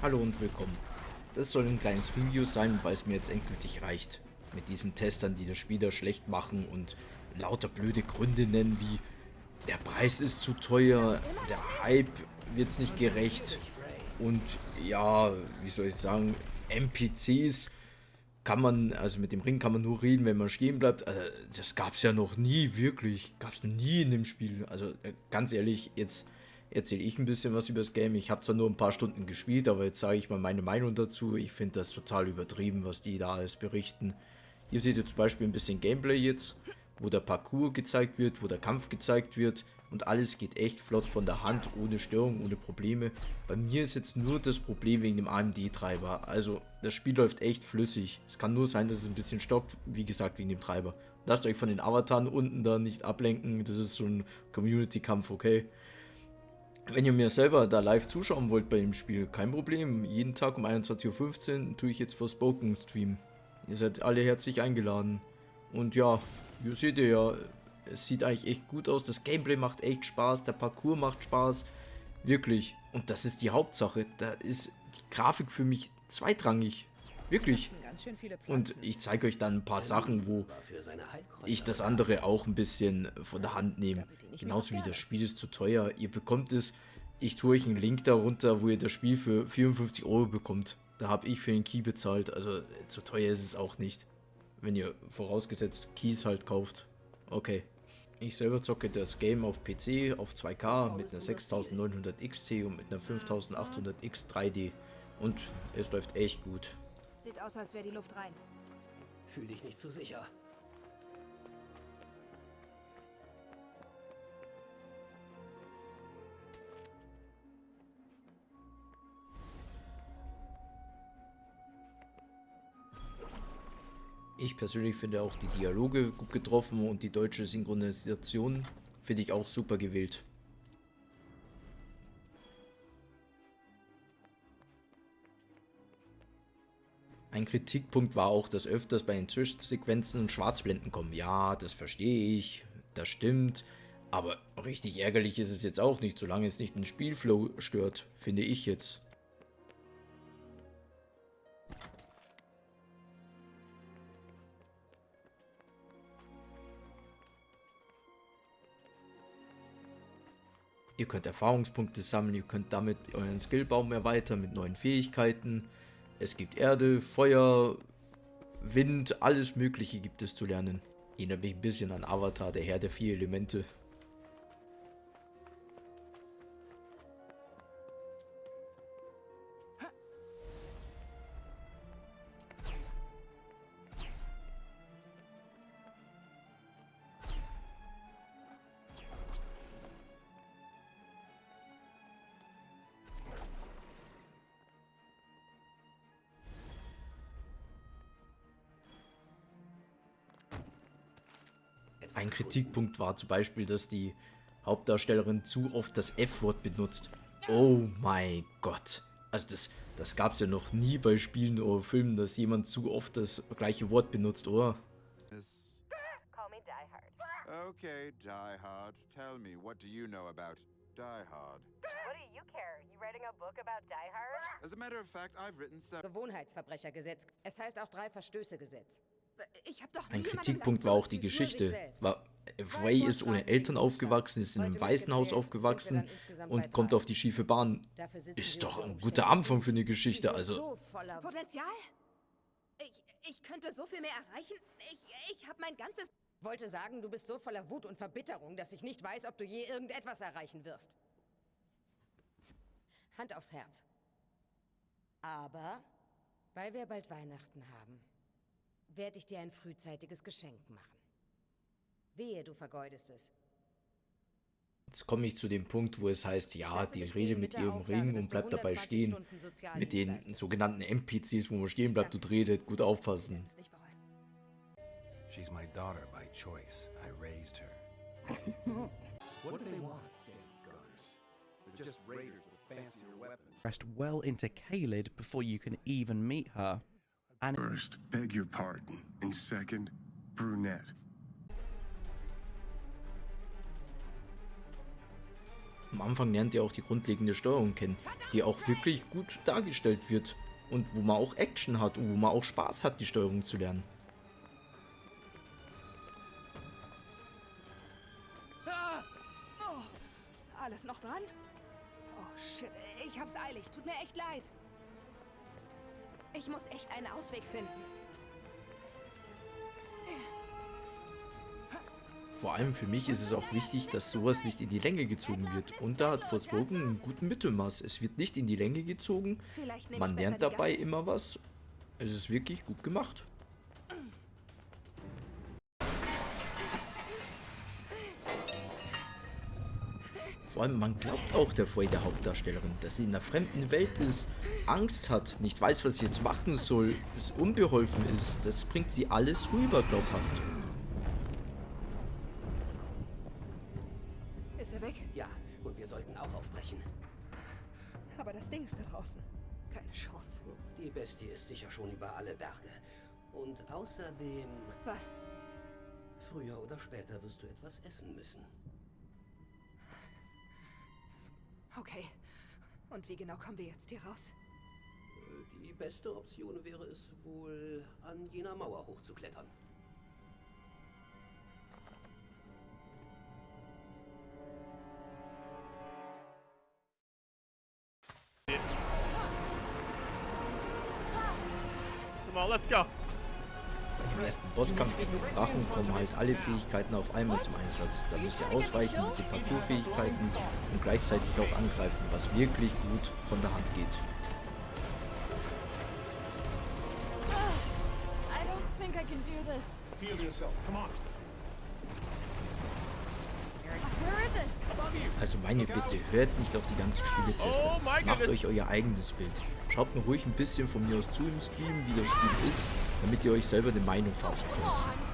Hallo und willkommen. Das soll ein kleines Review sein, weil es mir jetzt endgültig reicht. Mit diesen Testern, die das Spiel da schlecht machen und lauter blöde Gründe nennen wie der Preis ist zu teuer, der Hype wird es nicht gerecht und ja, wie soll ich sagen, NPCs kann man, also mit dem Ring kann man nur reden, wenn man stehen bleibt. Also, das gab es ja noch nie, wirklich. Gab es noch nie in dem Spiel. Also äh, ganz ehrlich, jetzt erzähle ich ein bisschen was über das Game. Ich habe zwar nur ein paar Stunden gespielt, aber jetzt sage ich mal meine Meinung dazu. Ich finde das total übertrieben, was die da alles berichten. Hier seht ihr zum Beispiel ein bisschen Gameplay jetzt, wo der Parcours gezeigt wird, wo der Kampf gezeigt wird. Und alles geht echt flott von der Hand, ohne Störung, ohne Probleme. Bei mir ist jetzt nur das Problem wegen dem AMD-Treiber. Also, das Spiel läuft echt flüssig. Es kann nur sein, dass es ein bisschen stockt, wie gesagt, wegen dem Treiber. Lasst euch von den Avataren unten da nicht ablenken. Das ist so ein Community-Kampf, okay? Wenn ihr mir selber da live zuschauen wollt bei dem Spiel, kein Problem. Jeden Tag um 21.15 Uhr tue ich jetzt für Spoken Stream. Ihr seid alle herzlich eingeladen. Und ja, wie seht ihr ja, es sieht eigentlich echt gut aus. Das Gameplay macht echt Spaß, der Parcours macht Spaß. Wirklich. Und das ist die Hauptsache. Da ist die Grafik für mich zweitrangig. Wirklich. Und ich zeige euch dann ein paar Sachen, wo ich das andere auch ein bisschen von der Hand nehme. Genauso wie das Spiel ist zu teuer. Ihr bekommt es, ich tue euch einen Link darunter, wo ihr das Spiel für 54 Euro bekommt. Da habe ich für den Key bezahlt. Also zu teuer ist es auch nicht. Wenn ihr vorausgesetzt Keys halt kauft. Okay. Ich selber zocke das Game auf PC auf 2K mit einer 6900 XT und mit einer 5800 X 3D. Und es läuft echt gut. Sieht aus, als wäre die Luft rein. Fühl dich nicht zu sicher. Ich persönlich finde auch die Dialoge gut getroffen und die deutsche Synchronisation finde ich auch super gewählt. Ein Kritikpunkt war auch, dass öfters bei den Zwischensequenzen Schwarzblenden kommen. Ja, das verstehe ich, das stimmt. Aber richtig ärgerlich ist es jetzt auch nicht, solange es nicht den Spielflow stört, finde ich jetzt. Ihr könnt Erfahrungspunkte sammeln, ihr könnt damit euren Skillbaum erweitern mit neuen Fähigkeiten. Es gibt Erde, Feuer, Wind, alles mögliche gibt es zu lernen. Erinnert mich ein bisschen an Avatar, der Herr der vier Elemente. Ein Kritikpunkt war zum Beispiel, dass die Hauptdarstellerin zu oft das F-Wort benutzt. Oh mein Gott. Also das, das gab es ja noch nie bei Spielen oder Filmen, dass jemand zu oft das gleiche Wort benutzt, oder? Call me Die Hard. Okay, Die Hard. Tell me, what do you know about Die Hard? What do you care? You writing a book about Die Hard? As a matter of fact, I've written seven. Gewohnheitsverbrechergesetz. Es heißt auch Drei-Verstöße-Gesetz. Ich hab doch Ein Kritikpunkt war auch die Geschichte. War, Ray ist ohne Eltern aufgewachsen, ist in einem Waisenhaus aufgewachsen und kommt auf die schiefe Bahn. Ist doch ein guter Anfang für eine Geschichte, also... so voller Potenzial? Ich, ich könnte so viel mehr erreichen. Ich, ich habe mein ganzes... Wollte sagen, du bist so voller Wut und Verbitterung, dass ich nicht weiß, ob du je irgendetwas erreichen wirst. Hand aufs Herz. Aber, weil wir bald Weihnachten haben, werde ich dir ein frühzeitiges Geschenk machen. Wehe, du vergeudest es. Jetzt komme ich zu dem Punkt, wo es heißt, ja, die rede mit ihrem Auflage, Ring und bleibt dabei 120 stehen. Mit den leistest. sogenannten NPCs, wo man stehen bleibt und redet, gut aufpassen. She's my daughter by choice. I raised her. What do they want, damn gunners? They're just raiders with fancier weapons. Pressed well into Kaled before you can even meet her. And First, beg your pardon. And second, brunette. Am Anfang lernt ihr auch die grundlegende Steuerung kennen, die auch wirklich gut dargestellt wird und wo man auch Action hat und wo man auch Spaß hat, die Steuerung zu lernen. Oh, alles noch dran? Oh, shit. Ich hab's eilig. Tut mir echt leid. Ich muss echt einen Ausweg finden. Vor allem für mich ist es auch wichtig, dass sowas nicht in die Länge gezogen wird. Und da hat Forspoken einen guten Mittelmaß. Es wird nicht in die Länge gezogen, man lernt dabei immer was. Es ist wirklich gut gemacht. Vor allem, man glaubt auch der Frey, der Hauptdarstellerin, dass sie in einer fremden Welt ist, Angst hat, nicht weiß, was sie jetzt machen soll, es unbeholfen ist. Das bringt sie alles rüber, glaubhaft. Ist er weg? Ja, und wir sollten auch aufbrechen. Aber das Ding ist da draußen. Keine Chance. Die Bestie ist sicher schon über alle Berge. Und außerdem, Was? früher oder später wirst du etwas essen müssen. Okay. Und wie genau kommen wir jetzt hier raus? Die beste Option wäre es wohl, an jener Mauer hochzuklettern. Come on, let's go. Im ersten Bosskampf gegen den Drachen kommen halt alle Fähigkeiten auf einmal zum Einsatz. Da müsst ihr ausweichen mit den Parkour-Fähigkeiten und gleichzeitig auch angreifen, was wirklich gut von der Hand geht. This. Heal yourself. Come on. Also meine Bitte, hört nicht auf die ganzen Spieletester. Oh Macht euch euer eigenes Bild. Schaut mir ruhig ein bisschen von mir aus zu im Stream, wie das Spiel ist, damit ihr euch selber eine Meinung fassen könnt.